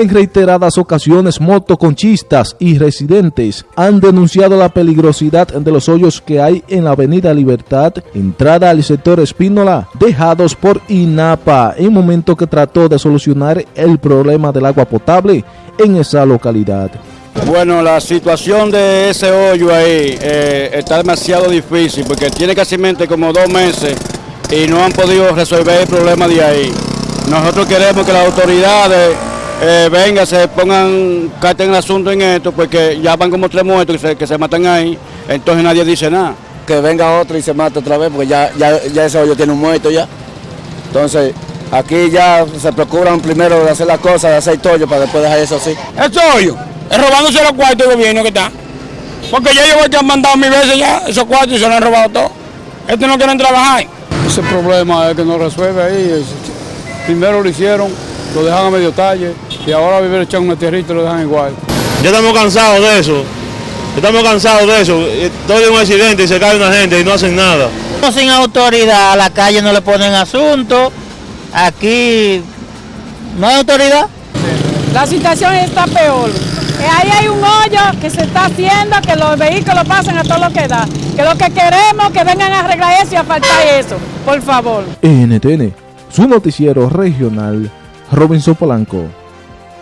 En reiteradas ocasiones, motoconchistas y residentes han denunciado la peligrosidad de los hoyos que hay en la avenida Libertad, entrada al sector Espínola, dejados por INAPA en momento que trató de solucionar el problema del agua potable en esa localidad. Bueno, la situación de ese hoyo ahí eh, está demasiado difícil porque tiene casi como dos meses y no han podido resolver el problema de ahí. Nosotros queremos que las autoridades eh, vengan, se pongan, caten el asunto en esto, porque ya van como tres muertos que se, que se matan ahí, entonces nadie dice nada. Que venga otro y se mate otra vez, porque ya, ya, ya ese hoyo tiene un muerto ya. Entonces, aquí ya se procuran primero de hacer las cosas, de hacer tollo para después dejar eso así. Este hoyo es robándose los cuartos del gobierno que está. Porque ya ellos han mandado mil veces ya esos cuartos y se los han robado todo. Estos no quieren trabajar. Ese problema es que no resuelve ahí. Primero lo hicieron, lo dejan a medio talle y ahora vivir echando una tierrita y lo dejan igual. Ya estamos cansados de eso. Estamos cansados de eso. Todo es un accidente y se cae una gente y no hacen nada. Sin autoridad, a la calle no le ponen asunto. Aquí no hay autoridad. La situación está peor. Ahí hay un hoyo que se está haciendo, que los vehículos pasen a todo lo que da. Que lo que queremos que vengan a arreglar eso y a faltar eso, por favor. NTN, su noticiero regional, Robinson Polanco.